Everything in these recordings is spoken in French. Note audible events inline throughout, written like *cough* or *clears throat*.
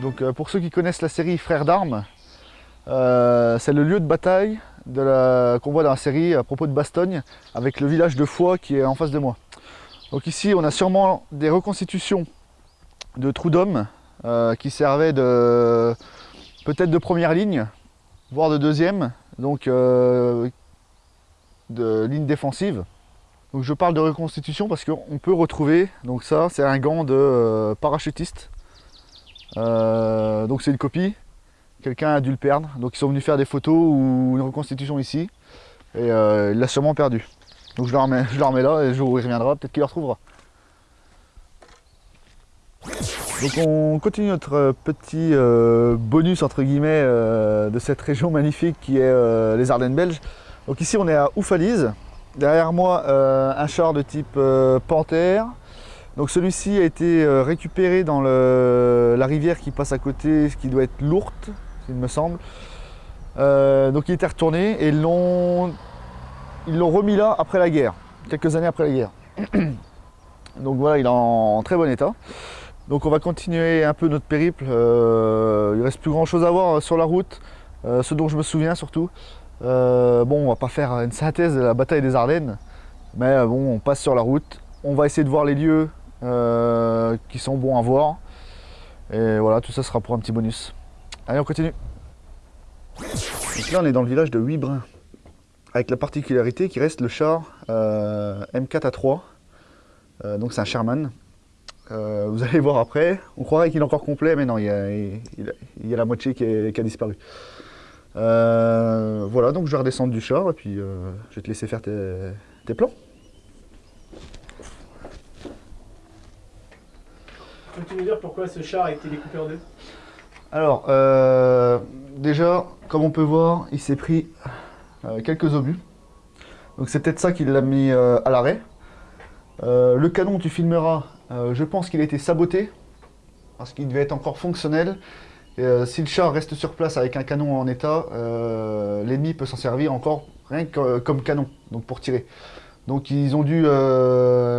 Donc euh, pour ceux qui connaissent la série Frères d'armes, euh, c'est le lieu de bataille qu'on voit dans la série à propos de Bastogne, avec le village de Foix qui est en face de moi. Donc ici on a sûrement des reconstitutions de trous d'hommes euh, qui servaient de peut-être de première ligne, voire de deuxième, donc de ligne défensive. Donc je parle de reconstitution parce qu'on peut retrouver, donc ça c'est un gant de parachutiste. Euh, donc c'est une copie, quelqu'un a dû le perdre, donc ils sont venus faire des photos ou une reconstitution ici, et euh, il l'a sûrement perdu. Donc je le remets, je le remets là, et le jour où il reviendra, peut-être qu'il le retrouvera. Donc on continue notre euh, petit bonus entre guillemets de cette région *laughs* magnifique qui est les Ardennes belges. Donc ici on est à Oufalise. Derrière moi un char de type Panthère. Donc celui-ci a été euh, récupéré dans la rivière qui passe à côté, ce qui doit être l'Ourthe, il me semble. Euh, donc il était retourné et ils l'ont remis là après la guerre, quelques années après la guerre. *clears throat* Donc voilà, il est en très bon état. Donc on va continuer un peu notre périple. Euh, il reste plus grand chose à voir euh, sur la route, ce dont je me souviens surtout. Bon, on va pas faire une synthèse de la bataille des Ardennes, mais bon, on passe sur la route. On va essayer de voir les lieux euh, qui sont bons à voir. Et voilà, tout ça sera pour un petit bonus. Allez, on continue. Donc là, on est dans le village de Huibrin, avec la particularité qu'il reste le char euh, M4A3. Euh, donc c'est un Sherman. Vous *laughs* allez voir après. On croirait qu'il est encore complet, mais non, il y a, la moitié qui, qui a disparu. Voilà, donc je vais redescendre du char et puis je vais te laisser faire tes plans. Peux-tu nous dire pourquoi ce char a été découpé en deux Alors, euh, déjà, comme on peut voir, il s'est pris euh, quelques obus. Donc c'est peut-être ça qui l'a mis euh, à l'arrêt. Le canon, tu filmeras, je pense qu'il a été saboté, parce qu'il devait être encore fonctionnel. Si le char reste sur place avec un canon en état, l'ennemi peut s'en servir encore rien que comme canon, donc pour tirer. Donc ils ont dû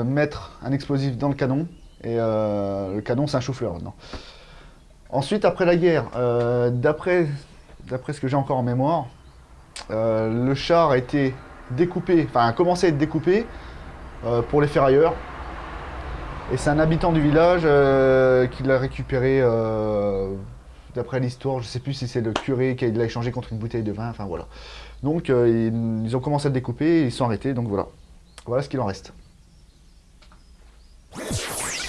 mettre un explosif dans le canon, et euh, le canon c'est un chou-fleur maintenant. Ensuite, après la guerre, euh, d'après ce que j'ai encore en mémoire, euh, le char a été découpé, enfin a commencé à être découpé pour les ferrailleurs. Et c'est un habitant du village qui l'a récupéré, d'après l'histoire, je ne sais plus si c'est le curé qui l'a échangé contre une bouteille de vin, enfin voilà. Donc ils, ont commencé à le découper ils sont arrêtés, donc voilà. Voilà ce qu'il en reste.